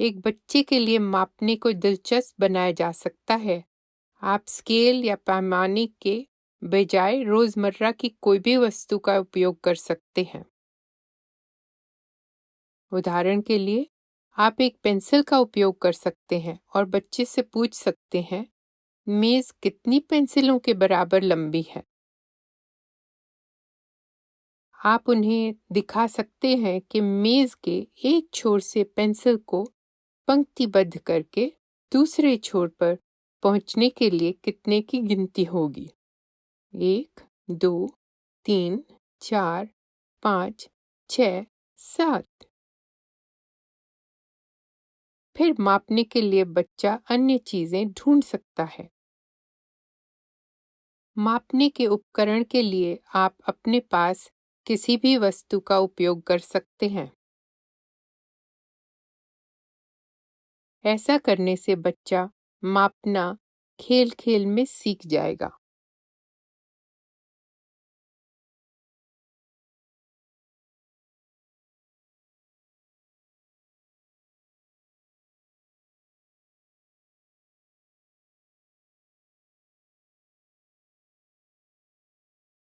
एक बच्चे के लिए मापने को दिलचस्प बनाया जा सकता है। आप स्केल या पैमाने के बजाय रोज़मर्रा की कोई भी वस्तु का उपयोग कर सकते हैं। उदाहरण के लिए, आप एक पेंसिल का उपयोग कर सकते हैं और बच्चे से पूछ सकते हैं, मेज कितनी पेंसिलों के बराबर लंबी है? आप उन्हें दिखा सकते हैं कि मेज के एक छोर से पेंसिल को पंक्तिबद्ध करके दूसरे छोर पर पहुँचने के लिए कितने की गिनती होगी? एक, दो, तीन, चार, पाँच छ सात। फिर मापने के लिए बच्चा अन्य चीज़ें ढूंढ सकता है। मापने के उपकरण के लिए आप अपने पास किसी भी वस्तु का उपयोग कर सकते हैं। ऐसा करने से बच्चा मापना खेल खेल में सीख जाएगा।